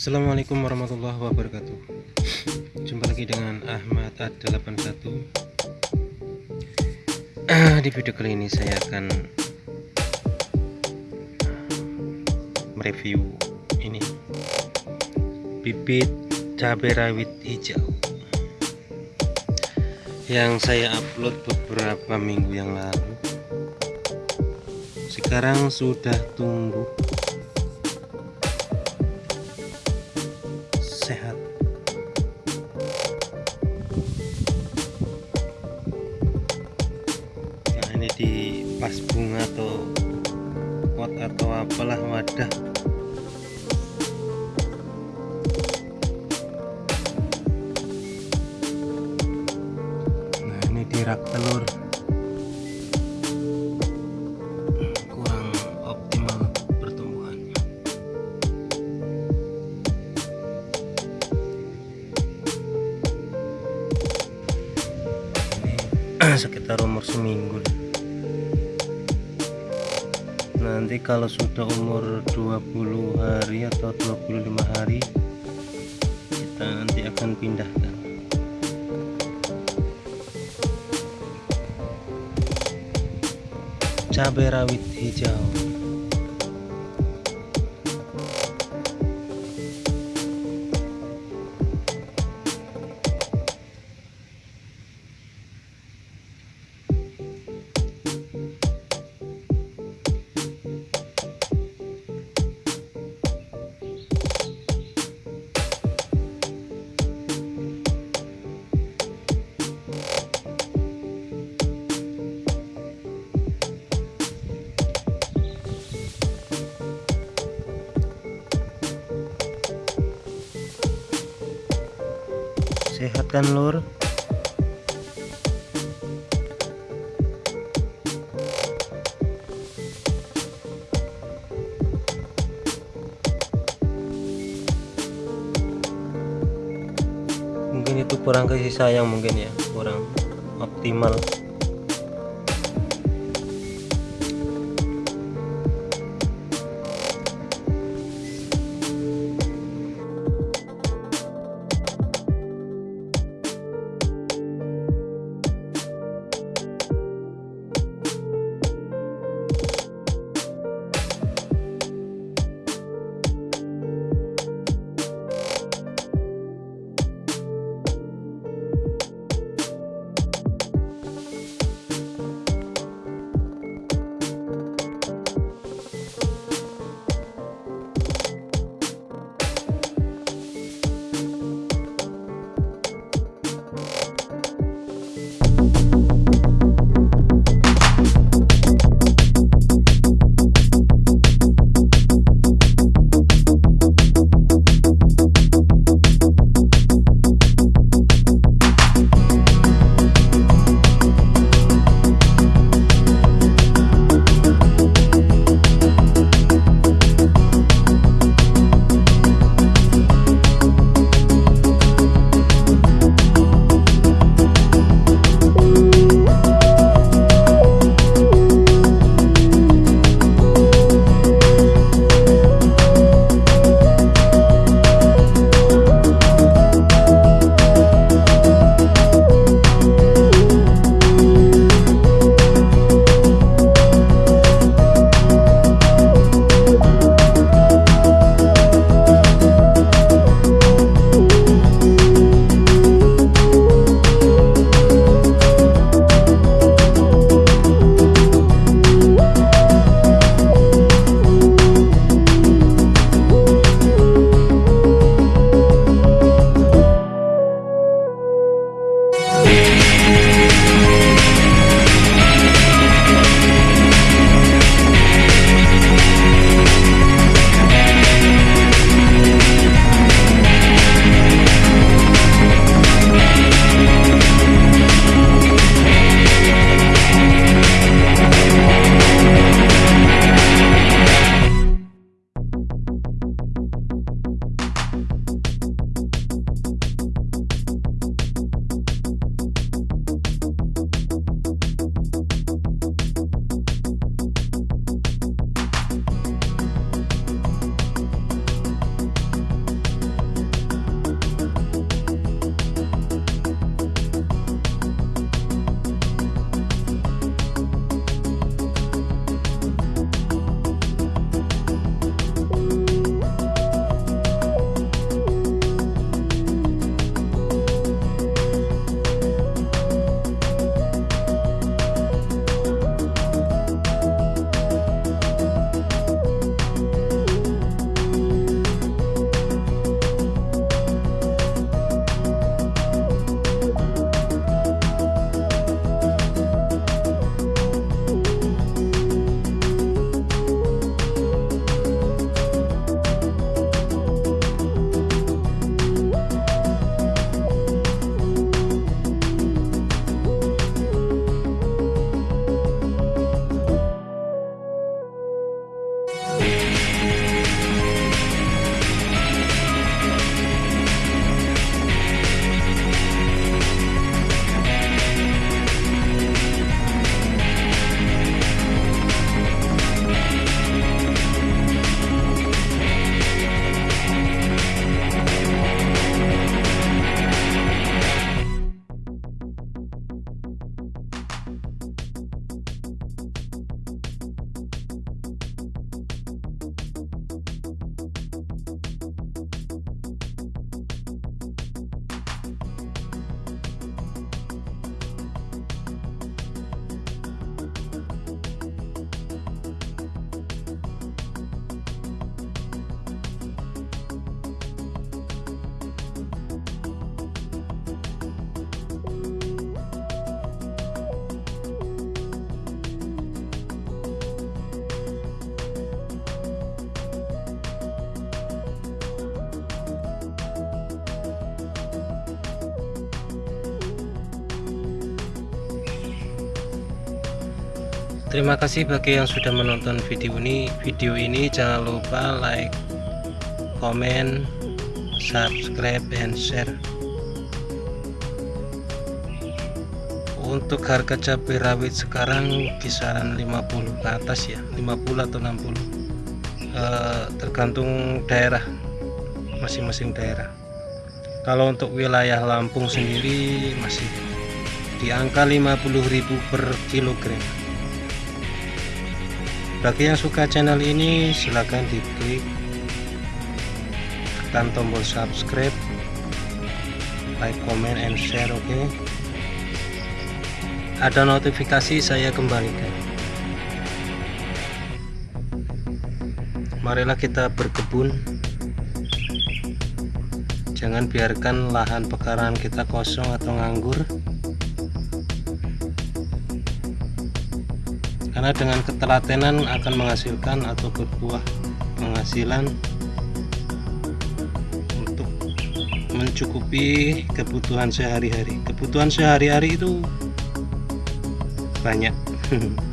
Assalamualaikum warahmatullahi wabarakatuh. Jumpa lagi dengan Ahmad A81 Di video kali ini saya akan Mereview ini. Bibit cabai rawit hijau. Yang saya upload beberapa minggu yang lalu. Sekarang sudah tumbuh sehat. Nah ini di pas bunga atau pot atau apalah wadah. Nah ini di rak telur sekitar umur seminggu. Nanti kalau sudah umur 20 hari atau 25 hari kita nanti akan pindahkan. Cabai rawit hijau sehat kan lur? Mungkin itu kurang kasih sayang mungkin ya. Kurang optimal Terima kasih bagi yang sudah menonton video ini. Video ini jangan lupa like comment subscribe and share. Untuk harga cabai rawit sekarang kisaran 50 ke atas ya 50 atau 60 e, eh, tergantung daerah masing-masing daerah. Kalau untuk wilayah Lampung sendiri masih di angka 50.000 per kilogram bagi yang suka channel ini silahkan diklik tekan tombol subscribe like comment and share oke? Okay? ada notifikasi saya kembalikan. Marilah kita berkebun. Jangan biarkan lahan pekarangan kita kosong atau nganggur karena dengan ketelatenan akan menghasilkan atau berbuah penghasilan untuk mencukupi kebutuhan sehari-hari. Kebutuhan sehari-hari itu banyak